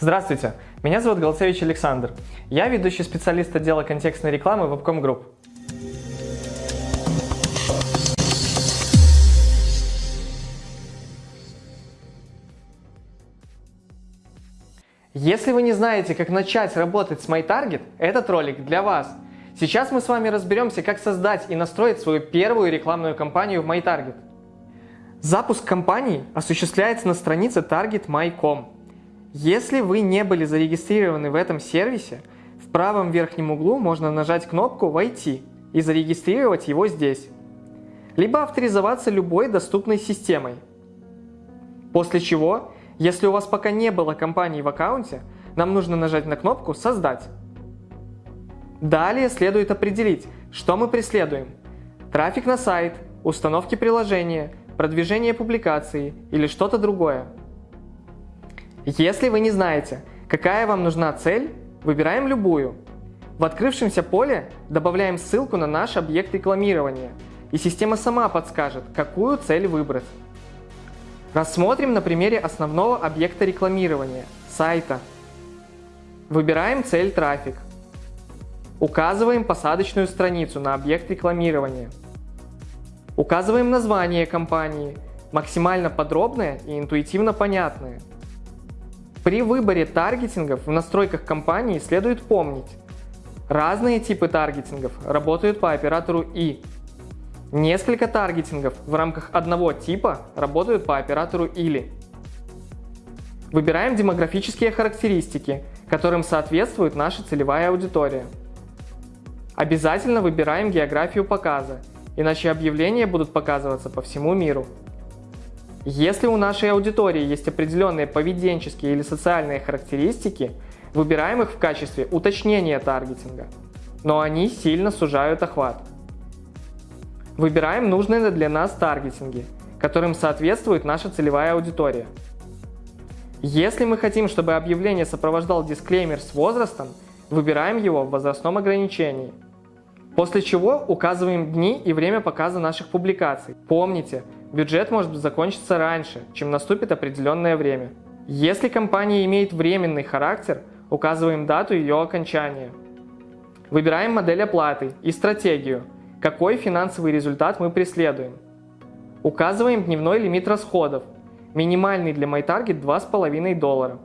Здравствуйте, меня зовут Голцевич Александр. Я ведущий специалист отдела контекстной рекламы Webcom Group. Если вы не знаете, как начать работать с MyTarget, этот ролик для вас. Сейчас мы с вами разберемся, как создать и настроить свою первую рекламную кампанию в MyTarget. Запуск кампании осуществляется на странице target.my.com. Если вы не были зарегистрированы в этом сервисе, в правом верхнем углу можно нажать кнопку «Войти» и зарегистрировать его здесь. Либо авторизоваться любой доступной системой. После чего, если у вас пока не было компании в аккаунте, нам нужно нажать на кнопку «Создать». Далее следует определить, что мы преследуем. Трафик на сайт, установки приложения, продвижение публикации или что-то другое. Если вы не знаете, какая вам нужна цель, выбираем любую. В открывшемся поле добавляем ссылку на наш объект рекламирования, и система сама подскажет, какую цель выбрать. Рассмотрим на примере основного объекта рекламирования – сайта. Выбираем цель трафик. Указываем посадочную страницу на объект рекламирования. Указываем название компании, максимально подробное и интуитивно понятное. При выборе таргетингов в настройках компании следует помнить, разные типы таргетингов работают по оператору И. Несколько таргетингов в рамках одного типа работают по оператору Или. Выбираем демографические характеристики, которым соответствует наша целевая аудитория. Обязательно выбираем географию показа, иначе объявления будут показываться по всему миру. Если у нашей аудитории есть определенные поведенческие или социальные характеристики, выбираем их в качестве уточнения таргетинга, но они сильно сужают охват. Выбираем нужные для нас таргетинги, которым соответствует наша целевая аудитория. Если мы хотим, чтобы объявление сопровождал дисклеймер с возрастом, выбираем его в возрастном ограничении – После чего указываем дни и время показа наших публикаций. Помните, бюджет может закончиться раньше, чем наступит определенное время. Если компания имеет временный характер, указываем дату ее окончания. Выбираем модель оплаты и стратегию, какой финансовый результат мы преследуем. Указываем дневной лимит расходов, минимальный для MyTarget 2,5 доллара.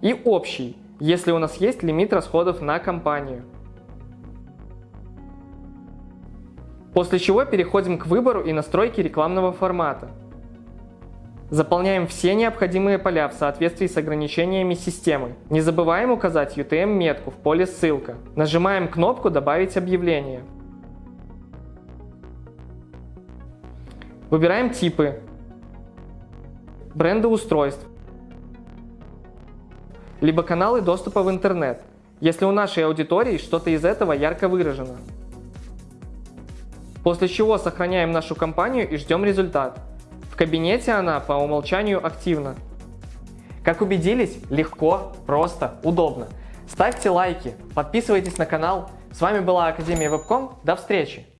И общий, если у нас есть лимит расходов на компанию. После чего переходим к выбору и настройке рекламного формата. Заполняем все необходимые поля в соответствии с ограничениями системы. Не забываем указать UTM-метку в поле «Ссылка». Нажимаем кнопку «Добавить объявление». Выбираем типы, бренды устройств, либо каналы доступа в интернет, если у нашей аудитории что-то из этого ярко выражено. После чего сохраняем нашу компанию и ждем результат. В кабинете она по умолчанию активна. Как убедились, легко, просто, удобно. Ставьте лайки, подписывайтесь на канал. С вами была Академия Вебком. До встречи!